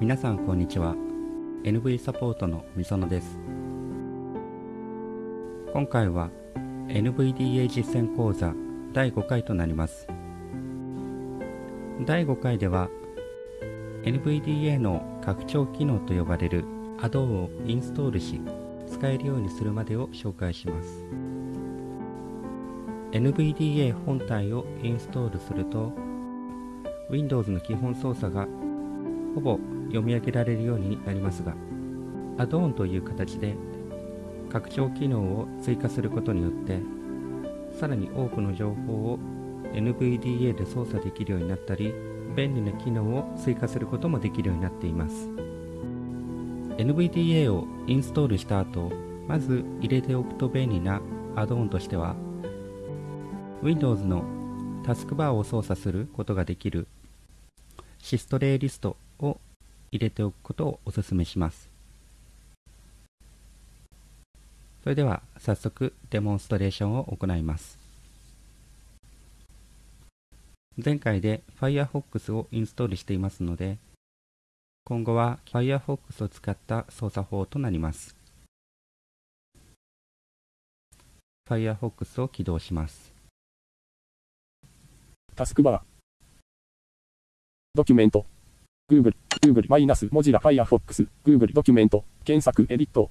皆さんこんにちは。NV サポートのみそのです。今回は NVDA 実践講座第5回となります。第5回では NVDA の拡張機能と呼ばれる Add をインストールし使えるようにするまでを紹介します。NVDA 本体をインストールすると Windows の基本操作がほぼ読み上げられるようになりますが、アドオンという形で拡張機能を追加することによって、さらに多くの情報を NVDA で操作できるようになったり、便利な機能を追加することもできるようになっています。NVDA をインストールした後、まず入れておくと便利なアドオンとしては、Windows のタスクバーを操作することができるシストレイリスト入れておくことをお勧めします。それでは早速デモンストレーションを行います。前回で Firefox をインストールしていますので、今後は Firefox を使った操作法となります。Firefox を起動します。タスクバー。ドキュメント。Google、Google マイナス、Mozilla Firefox、Google ドキュメント、検索、エディット、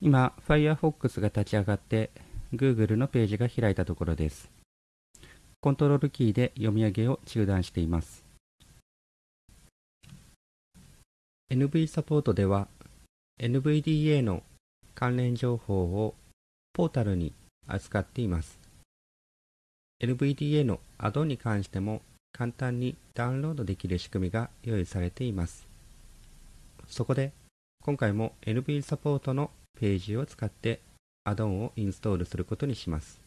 今、Firefox が立ち上がって、Google のページが開いたところです。コントロールキーで読み上げを中断しています。NV サポートでは、NVDA の関連情報をポータルに扱っています。NVDA のアドに関しても簡単にダウンロードできる仕組みが用意されています。そこで今回も NV サポートのページを使ってアドオンをインストールすることにします。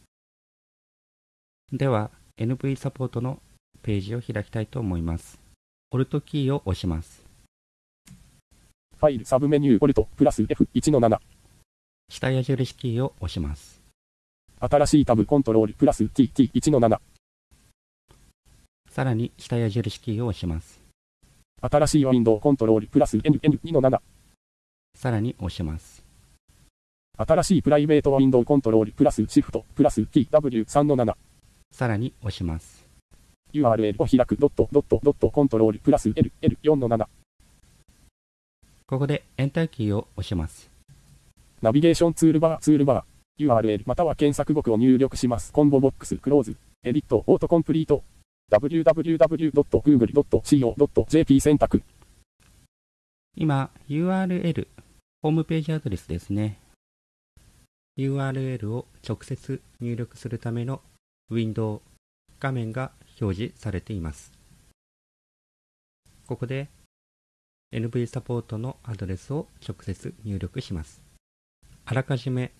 では NV サポートのページを開きたいと思います。Alt キーを押します。ファイルサブメニュー Alt プラス F1 の7下矢印キーを押します。新しいタブコントロールプラス TT1 の7さらに下矢印キーを押します。新しいウィンドウコントロールプラス NN2 の7。さらに押します。新しいプライベートウィンドウコントロールプラスシフトプラス TW3 の7。さらに押します。URL を開くドットドットドットコントロールプラス LL4 の7。ここでエンターキーを押します。ナビゲーションツールバーツールバー URL または検索語句を入力します。コンボボックスクローズエディットオートコンプリート www.google.co.jp 選択。今、URL、ホームページアドレスですね。URL を直接入力するためのウィンドウ画面が表示されています。ここで NV サポートのアドレスを直接入力します。あらかじめ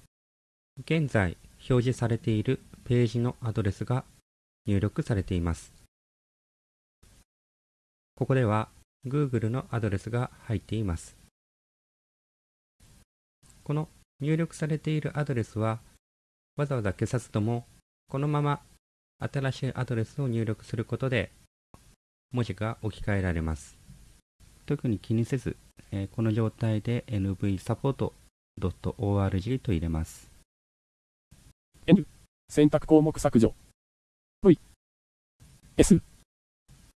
現在表示されているページのアドレスが入力されています。ここでは Google のアドレスが入っています。この入力されているアドレスはわざわざ消さずともこのまま新しいアドレスを入力することで文字が置き換えられます。特に気にせず、え、この状態で nvsupport.org と入れます。N 選択項目削除 V S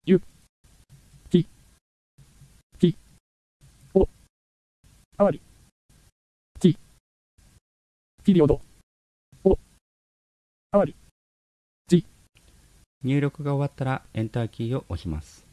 U あわり。t、ピリオド。お、あわり。g。入力が終わったらエンターキーを押します。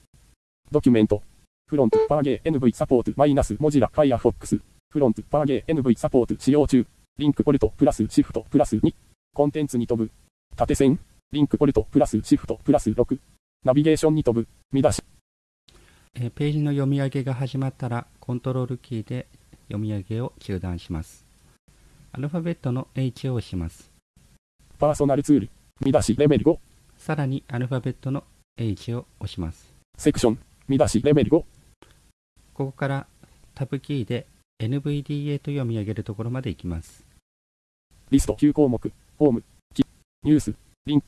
ドキュメント。フロント、パーゲー NV サポート、マイナス、モジラ、ファイアフォックス。フロント、パーゲー NV サポート、使用中。リンクポルト、プラス、シフト、プラス2。コンテンツに飛ぶ。縦線。リンクポルト、プラス、シフト、プラス6。ナビゲーションに飛ぶ。見出し。えページの読み上げが始まったら、コントロールキーで読み上げを中断します。アルファベットの H を押します。パーソナルツール、見出しレベル5。さらにアルファベットの H を押します。セクション、見出しレベル5。ここからタブキーで NVDA と読み上げるところまで行きます。リスト9項目、ホーム、ニュース、リンク、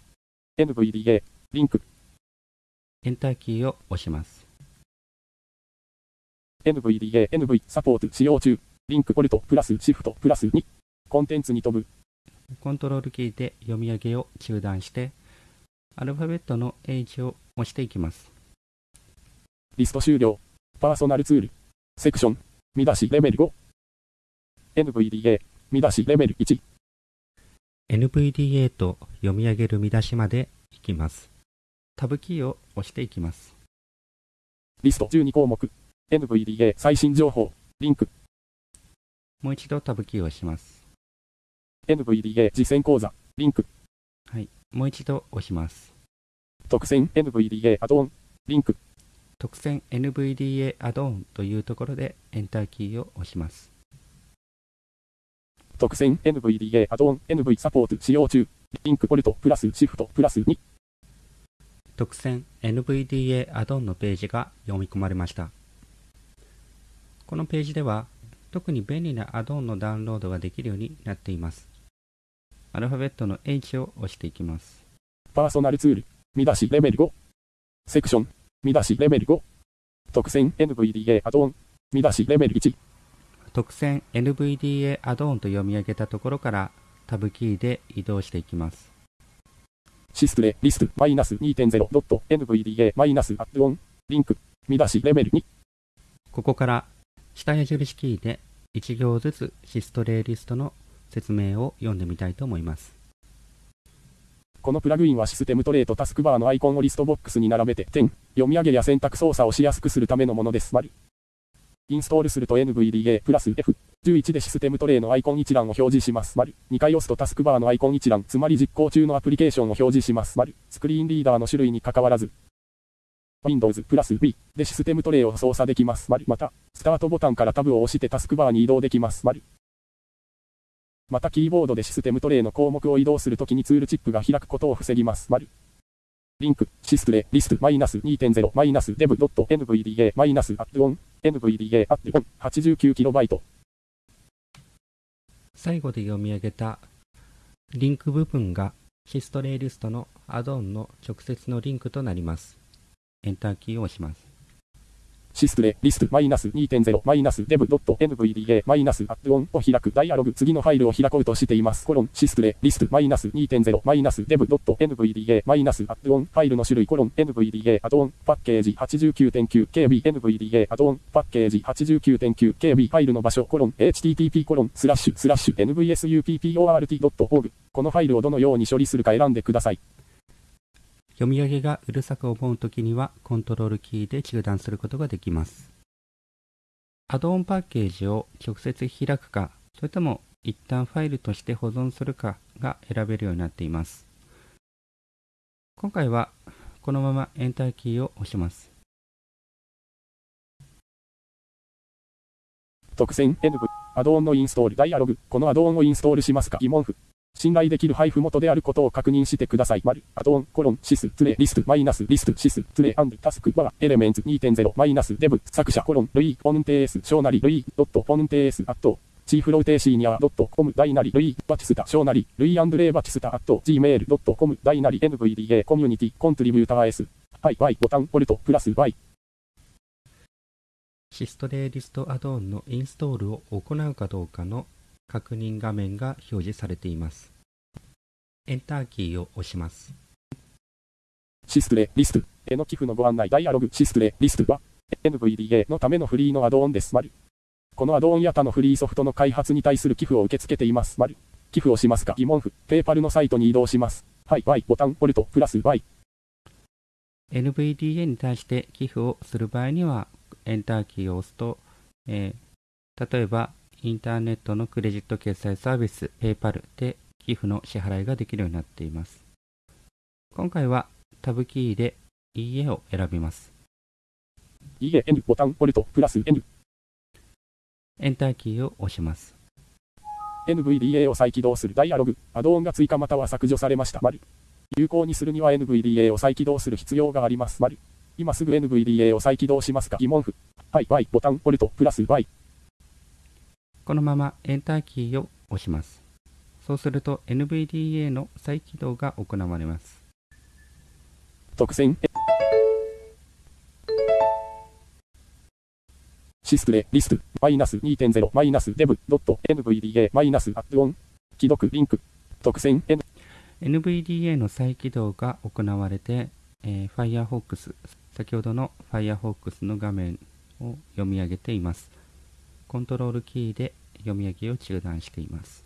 NVDA、リンク。エンターキーを押します。NVDA、NV サポート使用中。リンクポルトプラスシフトプラス2。コンテンツに飛ぶ。コントロールキーで読み上げを中断して、アルファベットの H を押していきます。リスト終了。パーソナルツール。セクション。見出しレベル5。NVDA。見出しレベル1。NVDA と読み上げる見出しまで行きます。タブキーを押していきます。リスト12項目。NVDA 最新情報。リンク。もう一度タブキーを押します。NVDA 実践講座。リンク。はい。もう一度押します。特選 NVDA アドオン。リンク。特選 NVDA アドオンというところでエンターキーを押します。特選 NVDA アドオン NV サポート使用中。リンクポルトプラスシフトプラス2。特選 NVDA アドオンのページが読み込まれました。このページでは特に便利なアドオンのダウンロードができるようになっています。アルファベットの H を押していきます。パーソナルツール。見出しレベル5。セクション。見出しレベル5。特選 NVDA アドオン。見出しレベル1。特選 NVDA アドオンと読み上げたところからタブキーで移動していきます。シストレリストマイナス 2.0.NVDA マイナスアオン。リンク。見出しレベル2。ここから下矢印キーで1行ずつシストレイリストの説明を読んでみたいと思います。このプラグインはシステムトレーとタスクバーのアイコンをリストボックスに並べて点、読み上げや選択操作をしやすくするためのものです。インストールすると NVDA プラス F11 でシステムトレイのアイコン一覧を表示します。丸。2回押すとタスクバーのアイコン一覧、つまり実行中のアプリケーションを表示します。丸。スクリーンリーダーの種類に関わらず、Windows プラス V でシステムトレイを操作できます。また、スタートボタンからタブを押してタスクバーに移動できます。またキーボードでシステムトレイの項目を移動するときにツールチップが開くことを防ぎます。丸。リンク、シストレ、リスト、マイナス2.0、マイナスデブドット NVDA、マイナスアッドオン、NVDA アッドオン、89KB。最後で読み上げたリンク部分がシストレイリストのアドオンの直接のリンクとなります。エンターキーを押します。シストレ、リスト、マイナス2.0、マイナスデブドット NVDA、マイナスアッドオンを開くダイアログ、次のファイルを開こうとしています。コロン、シストレ、リスト、マイナス2.0、マイナスデブドット NVDA、マイナスアッドオン、ファイルの種類、コロン、NVDA、アドオン、パッケージ 89.9KB、NVDA、アドオン、パッケージ 89.9KB、ファイルの場所、コロン、HTTP コロン、スラッシュ、スラッシュ、NVSUPPORT.org。このファイルをどのように処理するか選んでください。読み上げがうるさく思うときにはコントロールキーで中断することができます。アドオンパッケージを直接開くか、それとも一旦ファイルとして保存するかが選べるようになっています。今回はこのままエンターキーを押します。特選 NV アドオンのインストールダイアログこのアドオンをインストールしますか？疑問符信頼できる配布元であることを確認してください。丸、アドオン、コロン、シス、ツレ、リスト、マイナス、リスト、シス、ツレ、アンド、タスク、バー、エレメンツ2.0、マイナス、デブ、作者、コロン、ルイ、ポンテース、小なり、ルイ、ドット、ポンテース、アット、チーフローテーシーニア、ドット、コム、大なり、ルイ、バチスタ、小なり、ルイアンドレイバチスタ、アット、gmail、ドット、コム、大なり、NVDA、コミュニティ、コントリビューター S、はい、Y、ボタン、ポルト、プラス、Y。シストレイリストアドオンのインストールを行うかどうかの確認画面が表示されています。エンターキーを押します。シストレ、リスト、への寄付のご案内、ダイアログ、シストレ、リストは、NVDA のためのフリーのアドオンです。丸。このアドオンや他のフリーソフトの開発に対する寄付を受け付けています。丸。寄付をしますか？疑問符、ペーパルのサイトに移動します。はい、Y、ボタン、ポルト、プラス Y。NVDA に対して寄付をする場合には、エンターキーを押すと、えー例えば、インターネットのクレジット決済サービス、PayPal で寄付の支払いができるようになっています。今回はタブキーでいいえを選びます。いいえ、N、ボタン、ポルト、プラス N。エンターキーを押します。NVDA を再起動するダイアログ、アドオンが追加または削除されました。丸。有効にするには NVDA を再起動する必要があります。丸。今すぐ NVDA を再起動しますか疑問符。はい、Y、ボタン、ポルト、プラス Y。このままエンターキーを押します。そうすると NVDA の再起動が行われます。特選シスプレ、リスト、マイナス2.0、マイナスデブ、ドット、NVDA、マイナスアッドオン、既読、リンク、特選、N、NVDA の再起動が行われて、えー Firefox、先ほどの Firefox の画面を読み上げています。コントロールキーで読み上げを中断しています。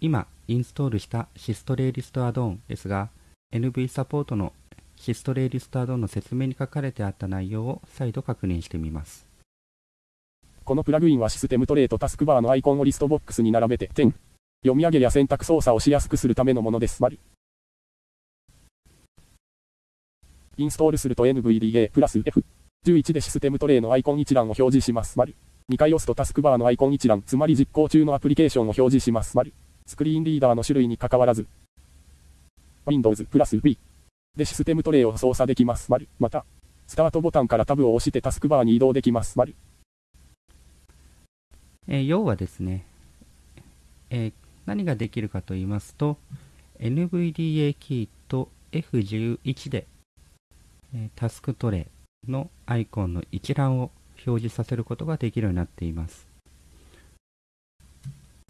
今、インストールしたシストレイリストアドオンですが、NV サポートのシストレイリストアドオンの説明に書かれてあった内容を再度確認してみます。このプラグインはシステムトレイとタスクバーのアイコンをリストボックスに並べて、点。読み上げや選択操作をしやすくするためのものです。丸。インストールすると NVDA プラス F11 でシステムトレイのアイコン一覧を表示します。2回押すとタスクバーのアイコン一覧、つまり実行中のアプリケーションを表示します。スクリーンリーダーの種類に関わらず、Windows プラス B でシステムトレイを操作できます。また、スタートボタンからタブを押してタスクバーに移動できます。丸。えー要はですね、えー何ができるかと言いますと、NVDA キーと F11 で、えータスクトレイのアイコンの一覧を表示させることができるようになっています。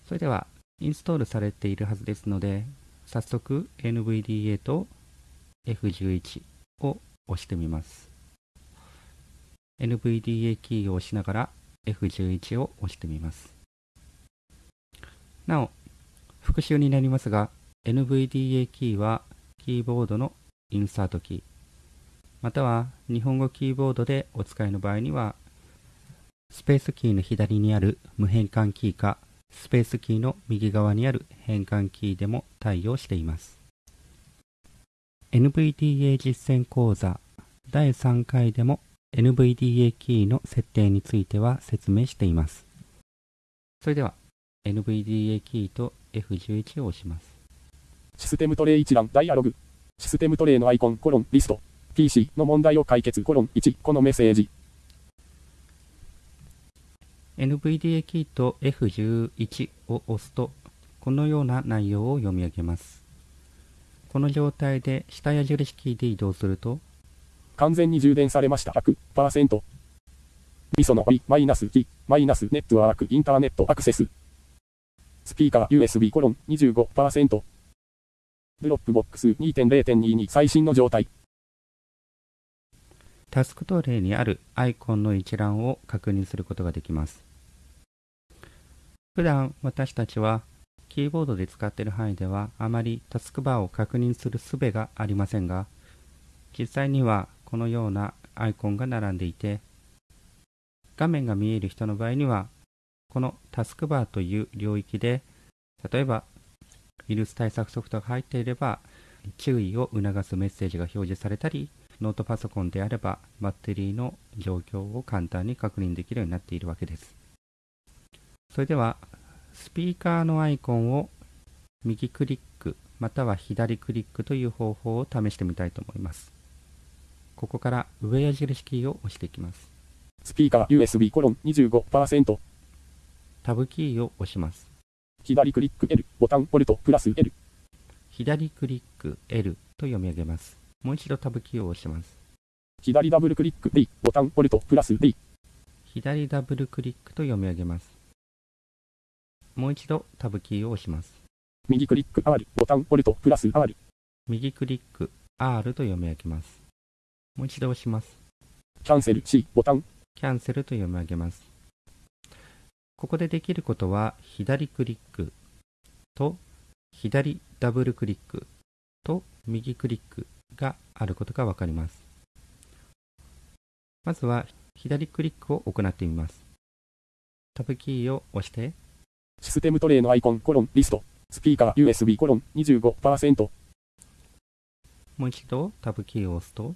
それでは、インストールされているはずですので、早速 NVDA と F11 を押してみます。NVDA キーを押しながら F11 を押してみます。なお、復習になりますが、NVDA キーはキーボードのインサートキー、または日本語キーボードでお使いの場合には、スペースキーの左にある無変換キーか、スペースキーの右側にある変換キーでも対応しています。NVDA 実践講座第3回でも NVDA キーの設定については説明しています。それでは NVDA キーと F11 を押します。システムトレイ一覧、ダイアログ。システムトレイのアイコン、コロン、リスト。PC の問題を解決、コロン、1、このメッセージ。NVDA キーと F11 を押すと、このような内容を読み上げます。この状態で下矢印キーで移動すると、完全に充電されました。100%。ミソの I、マイナス G、マイナスネットワーク、インターネットアクセス。スピーカー USB コロン25%。 Dropbox 2.0.22最新の状態。タスクトレイにあるアイコンの一覧を確認することができます。普段私たちはキーボードで使っている範囲ではあまりタスクバーを確認する術がありませんが、実際にはこのようなアイコンが並んでいて、画面が見える人の場合には、このタスクバーという領域で、例えばウイルス対策ソフトが入っていれば、注意を促すメッセージが表示されたり、ノートパソコンであればバッテリーの状況を簡単に確認できるようになっているわけです。それでは、スピーカーのアイコンを右クリックまたは左クリックという方法を試してみたいと思います。ここから上矢印キーを押していきます。スピーカー USB コロン25%。タブキーを押します。左クリック L、ボタンポルトプラス L。左クリック L と読み上げます。もう一度タブキーを押します。左ダブルクリック D、ボタンポルトプラス D。左ダブルクリックと読み上げます。もう一度タブキーを押します。右クリック R、ボタンポルトプラス R。右クリック R と読み上げます。もう一度押します。キャンセル C、ボタン。キャンセルと読み上げます。ここでできることは、左クリックと左ダブルクリックと右クリックがあることがわかります。まずは左クリックを行ってみます。タブキーを押して、システムトレイのアイコン、コロン、リスト。スピーカー USB コロン25%。もう一度タブキーを押すと、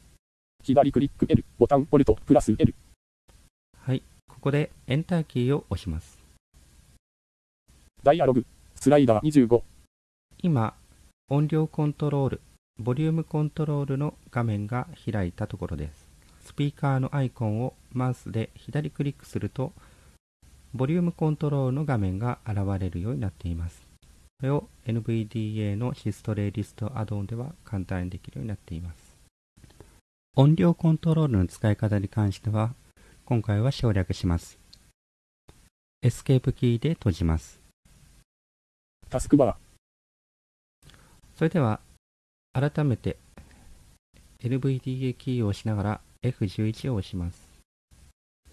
左クリック L、ボタンポルトプラス L。はい、ここでエンターキーを押します。ダイアログ。スライダー25。今、音量コントロール、ボリュームコントロールの画面が開いたところです。スピーカーのアイコンをマウスで左クリックすると、ボリュームコントロールの画面が現れるようになっています。これを NVDA のシストレイリストアドオンでは簡単にできるようになっています。音量コントロールの使い方に関しては、今回は省略します。エスケープキーで閉じます。タスクバそれでは、改めて NVDA キーを押しながら F11 を押します。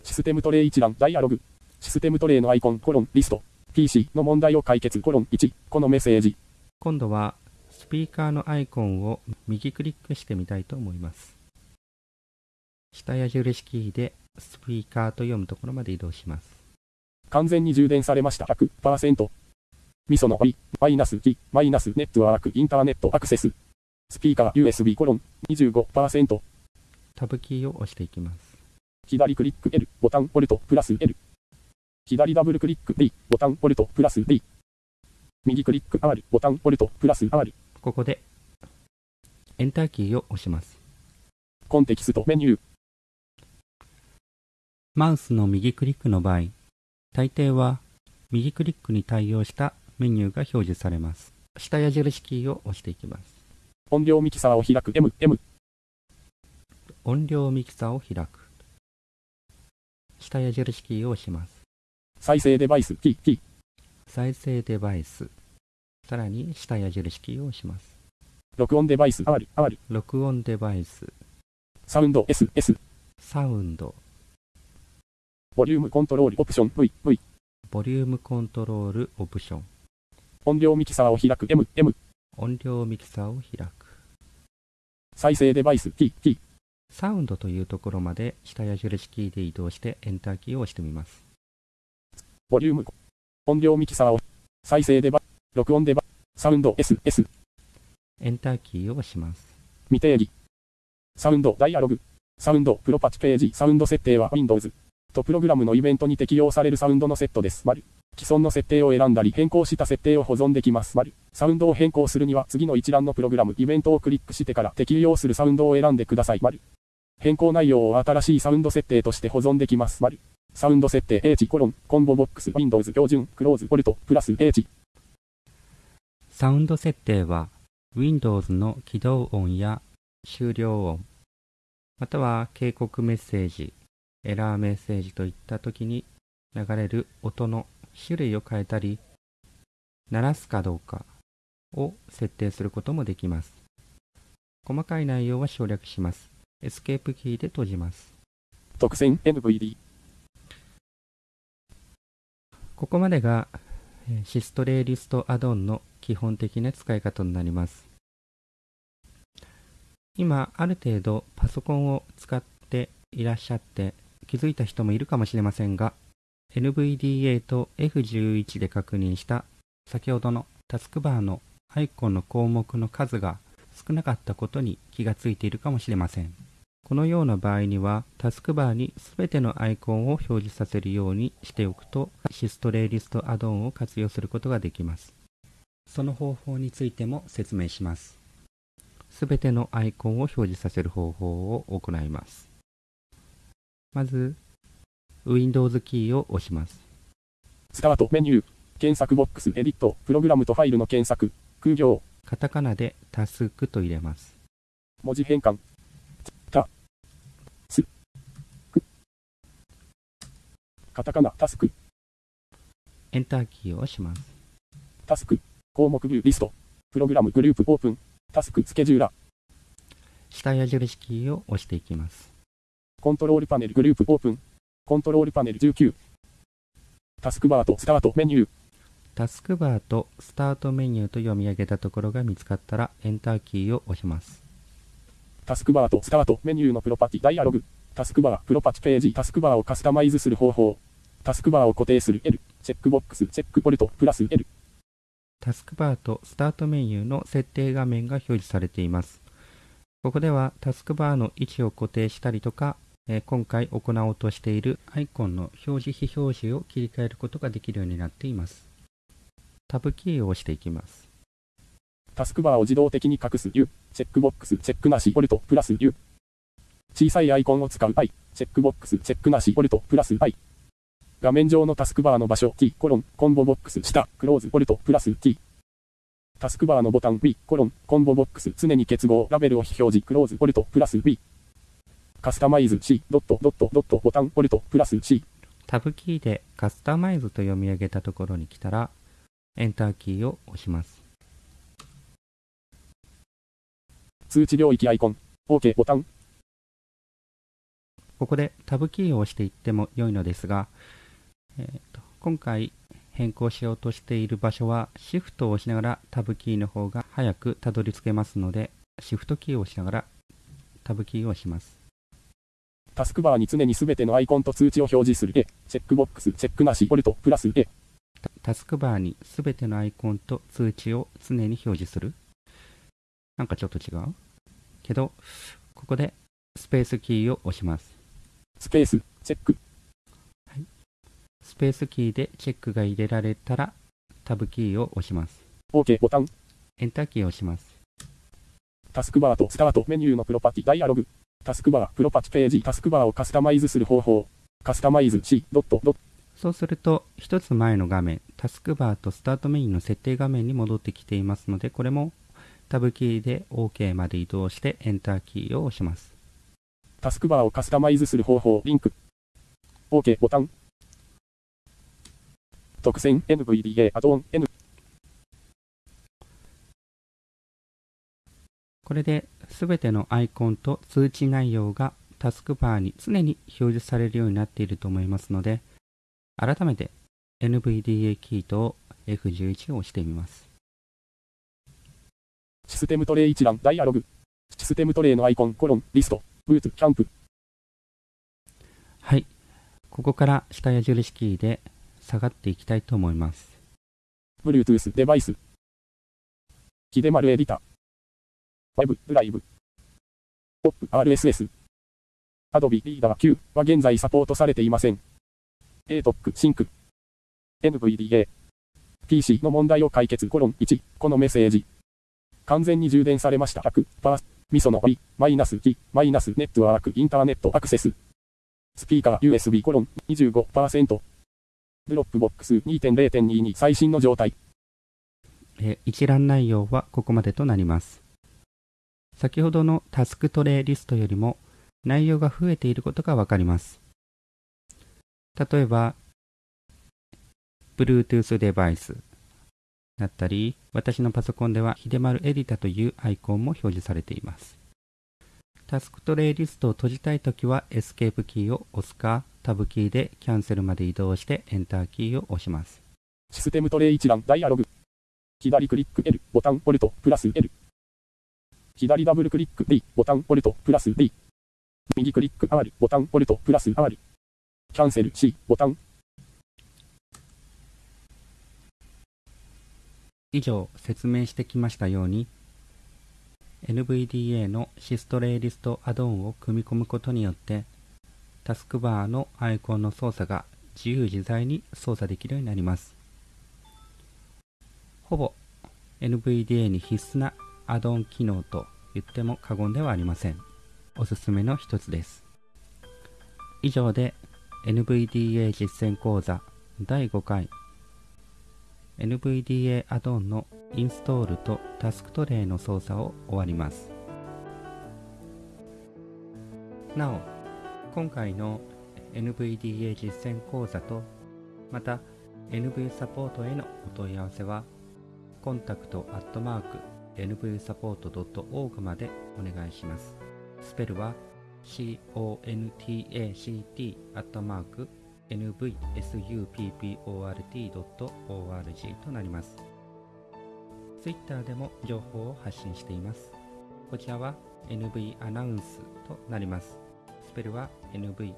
ー、システムトレイ一覧、ダイアログ。システムトレイのアイコン、コロン、リスト。PC の問題を解決、コロン1。このメッセージ。今度はスピーカーのアイコンを右クリックしてみたいと思います。下矢印キーでスピーカーと読むところまで移動します。完全に充電されました。100%。ミソの i、マイナス T、マイナスネットワーク、インターネットアクセス。スピーカー USB コロン25%。タブキーを押していきます。左クリック L、ボタンポルト、プラス L。左ダブルクリック D、ボタンポルト、プラス D。右クリック R、ボタンポルト、プラス R。ここでエンターキーを押します。コンテキストメニュー。マウスの右クリックの場合、大抵は右クリックに対応したメニューが表示されます。下矢印キーを押していきます。音量ミキサーを開く M、M。音量ミキサーを開く。下矢印キーを押します。再生デバイス T、T。再生デバイス。さらに下矢印キーを押します。録音デバイス R、R。録音デバイス。サウンド S、S。サウンド。ボリュームコントロールオプション V、V。ボリュームコントロールオプション。音量ミキサーを開く M、M。音量ミキサーを開く。再生デバイス T、T。サウンドというところまで下矢印キーで移動してエンターキーを押してみます。ボリューム、音量ミキサーを、再生デバ、録音デバ、サウンド S、S、エンターキーを押します。未定義。サウンドダイアログ。サウンドプロパチページ。サウンド設定は Windows。とプログラムのイベントに適用されるサウンドのセットです。丸。既存の設定を選んだり変更した設定を保存できます。丸。サウンドを変更するには次の一覧のプログラム、イベントをクリックしてから適用するサウンドを選んでください。丸。変更内容を新しいサウンド設定として保存できます。丸。サウンド設定 H コロン、コンボボックス、Windows 標準、クローズ、ボルト、プラス H。サウンド設定は Windows の起動音や終了音、または警告メッセージ、エラーメッセージといった時に流れる音の種類を変えたり、鳴らすかどうかを設定することもできます。細かい内容は省略します。エスケープキーで閉じます。特選 NVD。ここまでがえシストレイリストアドオンの基本的な使い方になります。今、ある程度パソコンを使っていらっしゃって気づいた人もいるかもしれませんが、NVDA と F11 で確認した先ほどのタスクバーのアイコンの項目の数が少なかったことに気がついているかもしれません。このような場合には、タスクバーに全てのアイコンを表示させるようにしておくと、シストレイリストアドオンを活用することができます。その方法についても説明します。全てのアイコンを表示させる方法を行います。まず、Windows キーを押します。スタートメニュー。検索ボックス、エディット、プログラムとファイルの検索、空行、カタカナでタスクと入れます。文字変換、た、す、く、カタカナ、タスク、エンターキーを押します。タスク、項目ビューリスト、プログラムグループオープン、タスクスケジューラー、下矢印キーを押していきます。コントロールパネルグループオープン、コントロールパネル19、タスクバーとスタートメニュー、タスクバーとスタートメニューと読み上げたところが見つかったら、エンターキーを押します。タスクバーとスタートメニューのプロパティダイアログ、タスクバー、プロパティページ、タスクバーをカスタマイズする方法、タスクバーを固定する L、チェックボックス、チェックボルト、プラス L、タスクバーとスタートメニューの設定画面が表示されています。ここではタスクバーの位置を固定したりとか、えー今回行おうとしているアイコンの表示非表示を切り替えることができるようになっています。タブキーを押していきます。タスクバーを自動的に隠す U、チェックボックス、チェックなし、ボルト、プラス U。小さいアイコンを使う I、チェックボックス、チェックなし、ボルト、プラス I。画面上のタスクバーの場所 T、コロン、コンボボックス、下、クローズ、ボルト、プラス T。タスクバーのボタン V、コロン、コンボボックス、常に結合、ラベルを非表示、クローズ、ボルト、プラス V。カスタマイズ C、ドット、ドット、ドット、ボタン、ボルト、プラス C。タブキーでカスタマイズと読み上げたところに来たら、エンターキーを押します。通知領域アイコン。OK ボタン。ここでタブキーを押していっても良いのですが、えーと今回変更しようとしている場所はシフトを押しながらタブキーの方が早くたどり着けますので、シフトキーを押しながらタブキーを押します。タスクバーに常にすべてのアイコンと通知を表示する A。チェックボックス、チェックなし、ポルト、プラス A。タタスクバーにすべてのアイコンと通知を常に表示するなんかちょっと違う？けど、ここでスペースキーを押します。スペース、チェック。スペースキーでチェックが入れられたらタブキーを押します。OK ボタン。エンターキーを押します。タスクバーとスタートメニューのプロパティダイアログ。タスクバー、プロパティページ、タスクバーをカスタマイズする方法。カスタマイズ C ドットドット。そうすると、一つ前の画面、タスクバーとスタートメインの設定画面に戻ってきていますので、これもタブキーで OK まで移動してエンターキーを押します。タスクバーをカスタマイズする方法、リンク。OK ボタン。特選 NVDA アドオン N。これで全てのアイコンと通知内容がタスクバーに常に表示されるようになっていると思いますので、改めて NVDA キーと F11 を押してみます。システムトレイ一覧、ダイアログ。システムトレイのアイコン、コロン、リスト、ブーツ、キャンプ。はい。ここから下矢印キーで下がっていきたいと思います。Bluetooth デバイス。秀丸エディター。Web ドライブ。POP RSS。Adobe Reader Q は現在サポートされていません。ATOK Sync。NVDA。PC の問題を解決コロン1。このメッセージ。完全に充電されました。100%。ミソの B、マイナス T、マイナスネットワーク、インターネットアクセス。スピーカー USB コロン25%。 Dropbox 2.0.22最新の状態。え一覧内容はここまでとなります。先ほどのタスクトレイリストよりも内容が増えていることがわかります。例えば、Bluetooth デバイスだったり、私のパソコンでは秀丸エディタというアイコンも表示されています。タスクトレイリストを閉じたいときはエスケープキーを押すか、タブキーでキャンセルまで移動してエンターキーを押します。システムトレイ一覧ダイアログ。左クリック L ボタンポルトプラス L。左ダブルクリック D ボタンポルトプラス D。右クリック R ボタンポルトプラス R。キャンセル C ボタン。以上説明してきましたように NVDA のシストレイリストアドオンを組み込むことによってタスクバーのアイコンの操作が自由自在に操作できるようになります。ほぼ NVDA に必須なアドオン機能と言っても過言ではありません。おすすめの一つです。以上で NVDA 実践講座第5回。NVDA アドオンのインストールとタスクトレイの操作を終わります。なお、今回の NVDA 実践講座と、また NV サポートへのお問い合わせは、コンタクトアットマーク NVSupport.org までお願いします。スペルは CONTACT アットマーク nvsupport.org となります。Twitter でも情報を発信しています。こちらは NV アナウンスとなります。ペルは NVANOUNCE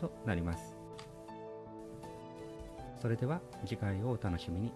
となります。それでは次回をお楽しみに。